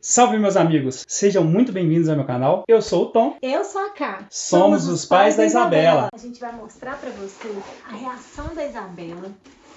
Salve meus amigos, sejam muito bem-vindos ao meu canal. Eu sou o Tom. Eu sou a Ká. Somos, os pais da Isabela. A gente vai mostrar pra você a reação da Isabela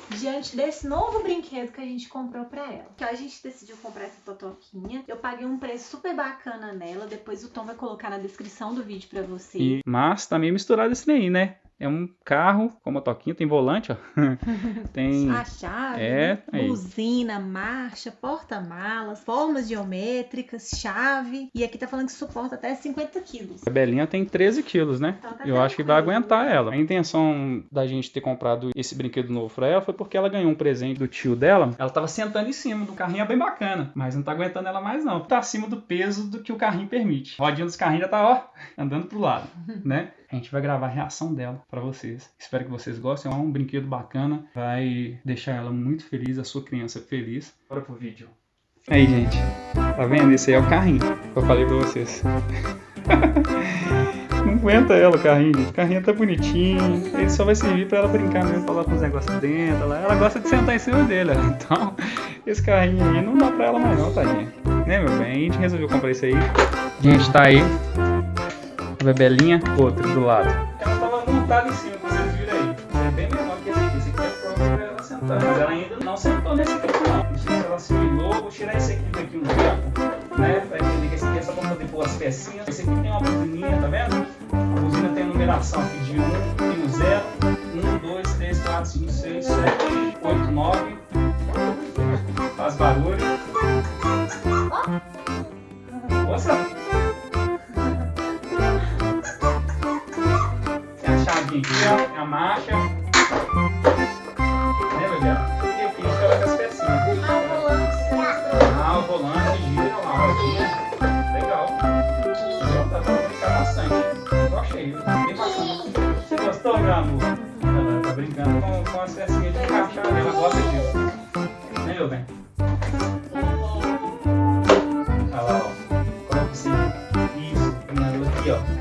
diante desse novo brinquedo que a gente comprou pra ela. Então a gente decidiu comprar essa totoquinha. Eu paguei um preço super bacana nela. Depois o Tom vai colocar na descrição do vídeo pra você. E, mas tá meio misturado esse daí, né? É um carro com motoquinha, tem volante, ó. tem A chave, É, né? buzina, marcha, porta-malas, formas geométricas, chave. E aqui tá falando que suporta até 50 quilos. A Belinha tem 13 quilos, né? Então tá Eu acho que vai aguentar ela. A intenção da gente ter comprado esse brinquedo novo pra ela foi porque ela ganhou um presente do tio dela. Ela tava sentando em cima do carrinho, é bem bacana, mas não tá aguentando ela mais não. Tá acima do peso do que o carrinho permite. A rodinha dos carrinhos já tá, ó, andando pro lado, né? A gente vai gravar a reação dela pra vocês. Espero que vocês gostem. É um brinquedo bacana, vai deixar ela muito feliz, a sua criança feliz. Bora pro vídeo. Aí, gente. Tá vendo? Esse aí é o carrinho que eu falei pra vocês. Não aguenta ela o carrinho. O carrinho tá bonitinho. Ele só vai servir pra ela brincar mesmo, falar com os negócios dentro. Ela, ela gosta de sentar em cima dele. ó. Então, esse carrinho aí não dá pra ela mais não, tadinha. Né, meu bem? A gente resolveu comprar isso aí. Gente, tá aí. A bebelinha, outra do lado. Ela tava montada em cima, vocês viram aí. É bem menor que esse aqui. Esse aqui é próprio pra ela sentar. Mas ela ainda não sentou nesse aqui não. Não sei se ela assimilou. Vou tirar esse aqui daqui um tempo. Né? Pra entender que esse aqui é só pra poder pôr as pecinhas. Esse aqui tem uma buzininha, tá vendo? A buzina tem a numeração aqui de 1, tem o 0, 1, 2, 3, 4, 5, 6, 7, 8, 9. Faz barulho. A chavinha aqui, a marcha. Né, bebê? E aqui a gente coloca as pecinhas. Ah, o volante gira lá, rodinha. Legal. Legal, Dá pra brincar bastante. Eu achei, viu? bem bacana. Você gostou, meu amor? Ela tá brincando com, com as pecinhas de encaixar, né? ela gosta disso. Né, meu bem? Olha lá, ó. Coloca assim. Isso, caminhador aqui, ó.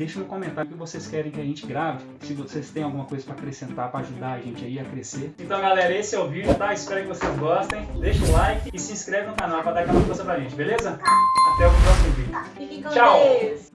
Deixa no comentário o que vocês querem que a gente grave. Se vocês têm alguma coisa para acrescentar para ajudar a gente aí a crescer. Então, galera, esse é o vídeo, tá? Espero que vocês gostem. Deixa o like e se inscreve no canal para dar aquela força pra gente, beleza? Até o próximo vídeo. Tchau. Deus.